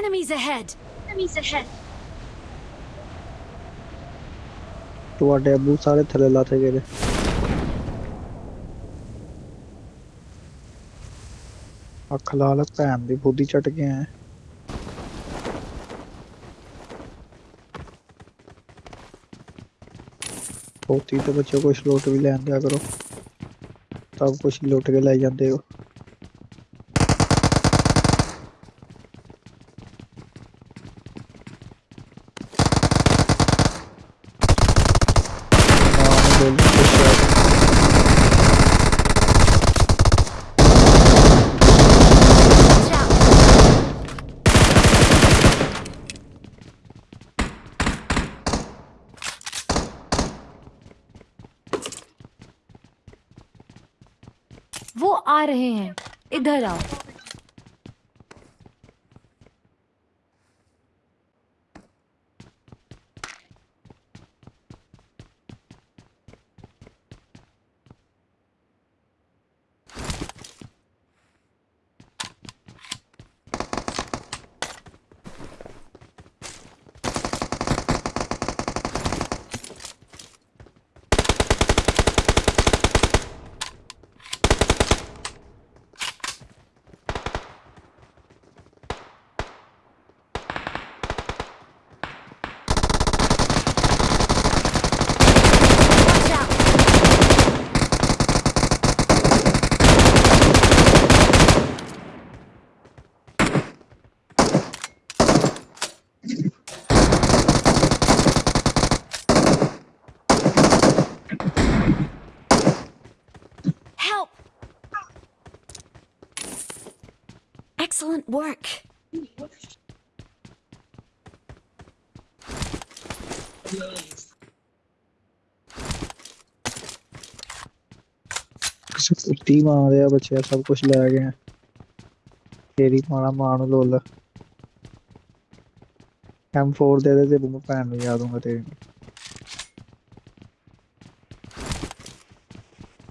Enemies ahead! Enemies ahead! ਤੁਹਾਡੇ ਅੱਬੂ ਸਾਰੇ ਥੱਲੇ ਲਾਥੇ ਗਏ ਨੇ। ਅੱਖ ਲਾਲ ਭੈਣ ਦੀ ਬੁੱਧੀ ਚਟ ਕੇ ਆਏ ਹੋਤੀ ਤੇ ਬੱਚੋ ਕੁਛ ਲੁੱਟ ਵੀ ਲੈਣ ਦਿਆ ਕਰੋ ਸਭ ਕੁਛ ਲੁੱਟ ਕੇ ਲੈ ਜਾਂਦੇ ਹੋ ਮਾਂ Push right. वो आ रहे हैं इधर आओ Excellent work. ਕਿਸੇ ਕੁੱਤੀ ਮਾਰ ਰਿਹਾ ਬੱਚਿਆ ਸਭ ਕੁਝ ਲੈ ਗਏ ਆ। ਤੇਰੀ ਮਾਣਾ ਮਾਂ ਨੂੰ ਲੋਲ M4 ਦੇ ਦੇ ਤੇ ਮੈਂ ਭੈਣ ਨੂੰ ਯਾਦ ਦੂੰਗਾ ਤੇਰੀ ਨੂੰ।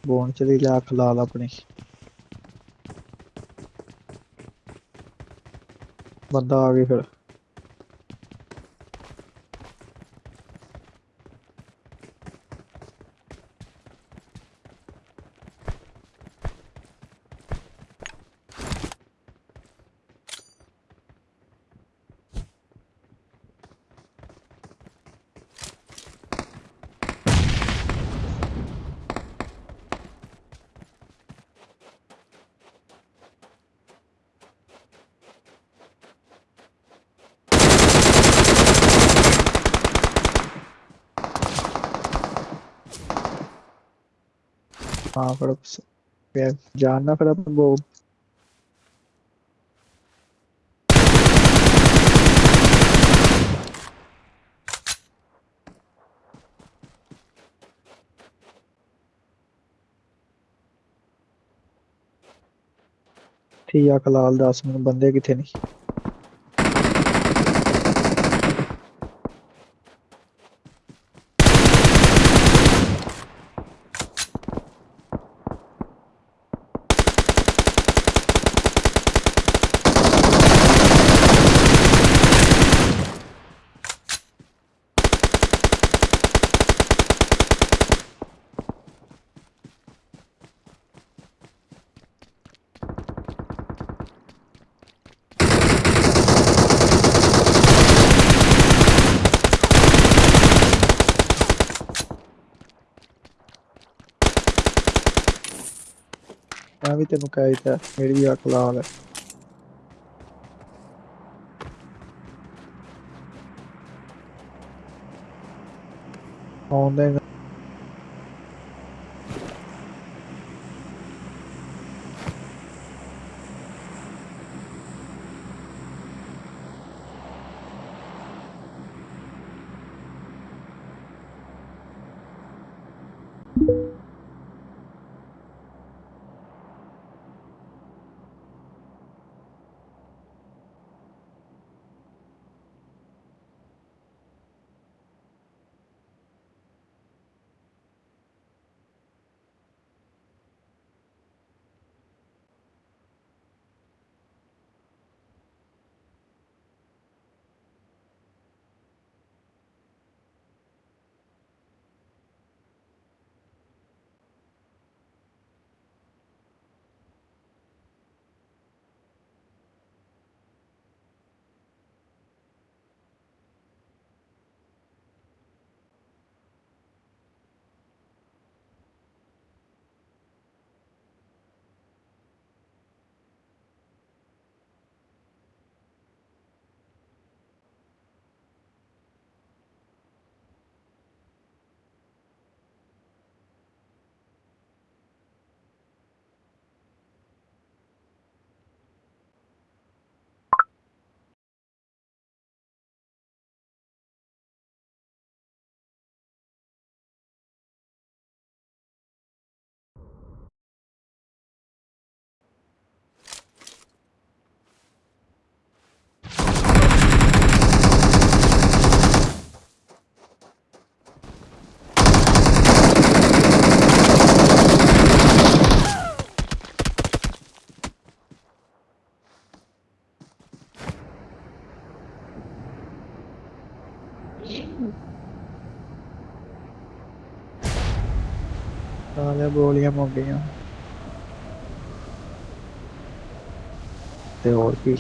ਬੋਨ ਚਲੀ ਲਿਆ ਅੱਖ ਲਾਲ ਆਪਣੀ ਬੰਦਾ ਆ ਗਿਆ ਫਿਰ हाँ फिर जानना फिर अपन वो ठीक है कलाल दस मिनट बंदे कितने? नहीं ਵੀ ਤੈਨੂੰ ਕਹਿ ਦਿੱਤਾ ਮੇਰੀ ਵੀ ਅੱਖ ਲਾਲ गोलियाँ मोटियाँ ते और भी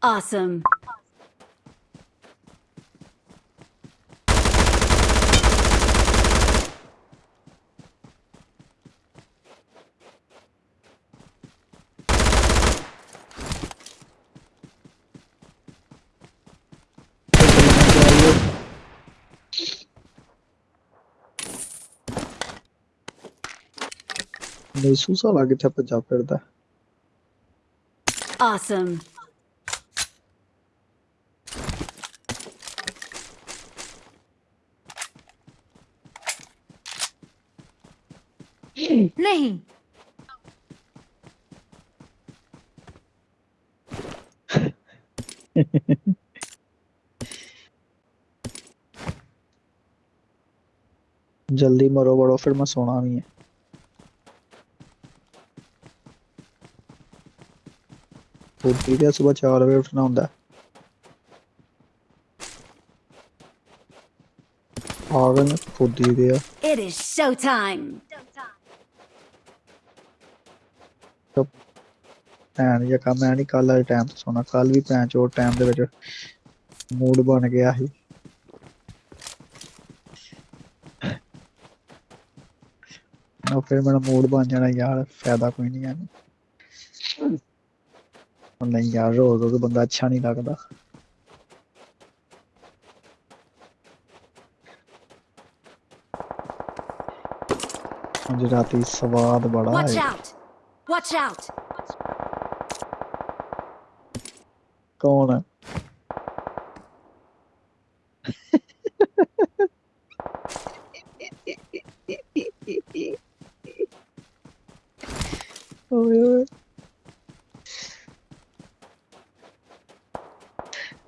ਗਈਆਂ ਤੇ ਹੋਰ ਕੀ Awesome. ਨੀਸੂ ਸਾਲਾ ਕਿੱਥੇ ਭੱਜਾ ਫਿਰਦਾ Awesome. नहीं। जल्दी मरो बड़ो फिर मैं सोना भी है। उठी गया सुबह चार बजे उठना होता है। आ गए खुद ही। गया It is show. ਭੈਣ ਜਿਹਾ ਕੰਮ ਨਹੀਂ ਕੱਲ ਵਾਲੇ ਟਾਈਮ ਤੇ ਸੋਣਾ। ਕੱਲ ਵੀ ਭੈਣ ਚੋ ਟਾਈਮ ਦੇ ਵਿੱਚ ਮੂਡ ਬਣ ਗਿਆ ਸੀ। ਨਾ ਫਿਰ ਮੇਰਾ ਮੂਡ ਬਣ ਜਾਣਾ ਯਾਰ ਫਾਇਦਾ ਕੋਈ ਨਹੀਂ ਉਹ ਨਹੀਂ ਯਾਰ ਰੋਜ਼ ਰੋਜ਼ ਬੰਦਾ ਅੱਛਾ ਨਹੀਂ ਲੱਗਦਾ। ਅੱਜ ਰਾਤੀ ਸਵਾਦ ਬੜਾ ਹੈ. Watch out. ਕੌਣ ਹੈ ਓਏ ਓਏ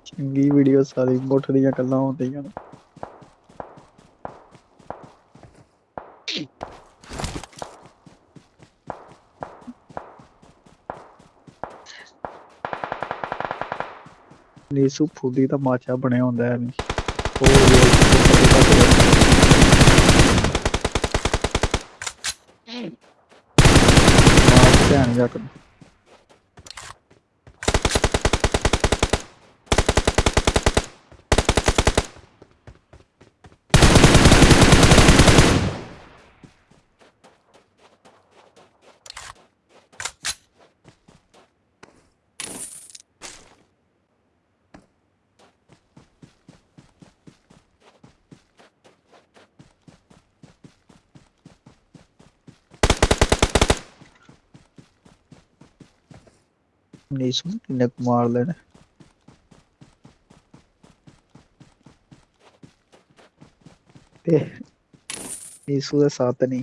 ਚੰਗੀ ਵੀਡੀਓ ਸਾਰੀ ਮੁੱਠ ਦੀਆਂ ਗੱਲਾਂ ਹੁੰਦੀਆਂ ਨੇ ਨੀਸੂ ਫੁੱਦੀ ਤਾਂ ਮਾਚਾ ਬਣਿਆ ਹੁੰਦਾ ਹੈ ਨਹੀਂ ਧਿਆਨ ਜਾ ਕਰ ਨੀਸੂ ਨੂੰ ਕਿੰਨੇ ਕੁ yapmayacağım kumarları. నీ సూద సాతని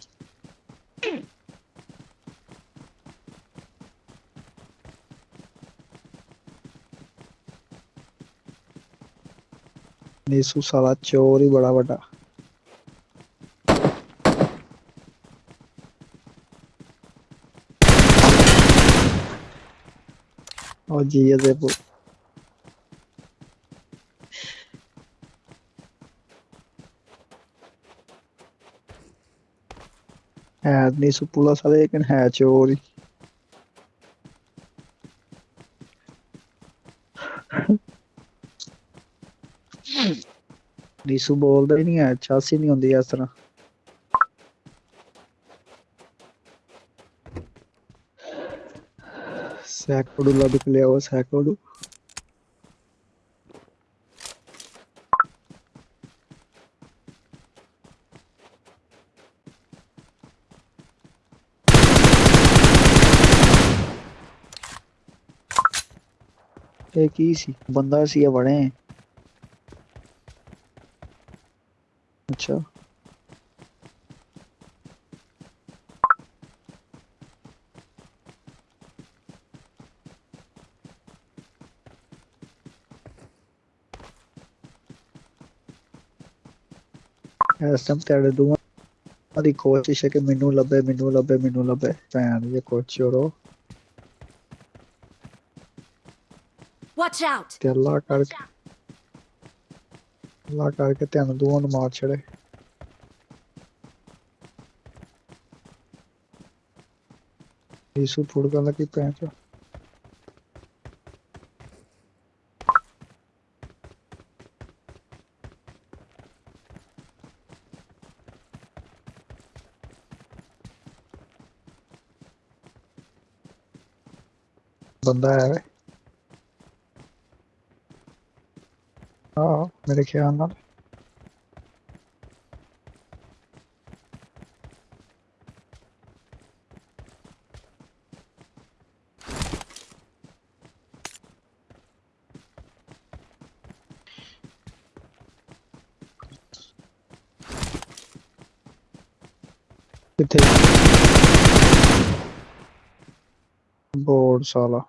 नीसू साला चोर ही बड़ा बड़ा Oggi io devo... है नहीं सुपुला सारे लेकिन है चोरी नीसू बोलता ही नहीं है चासी नहीं होंगी इस तरह ಸೈಕೋಡು ಲದಕ್ಕೆ ಲೇವ ಸೈಕೋಡು एक ही सी बंदा सी है बड़े हैं ਇਸ ਟਾਈਮ ਤੁਹਾਡੇ ਦੋਵਾਂ ਦੀ ਕੋਸ਼ਿਸ਼ ਹੈ ਕਿ ਮੈਨੂੰ ਲੱਭੇ ਮੈਨੂੰ ਲੱਭੇ ਮੈਨੂੰ ਲੱਭੇ ਭੈਣ ਇਹ ਕੁਛ ਚੋਰੋ Watch out! ਤੇ ਅੱਲਾ ਕਰਕੇ ਅੱਲਾ ਕਰਕੇ ਤੁਹਾਨੂੰ ਦੋਵਾਂ ਨੂੰ ਮਾਰ ਛੜੇ ਯੀਸੂ ਫੁੜਕਾਂ ਦਾ ਕੀ ਭੈਣ ਚੋ बंदा है हाँ मेरे ख्याल नाल। बोर्ड साला।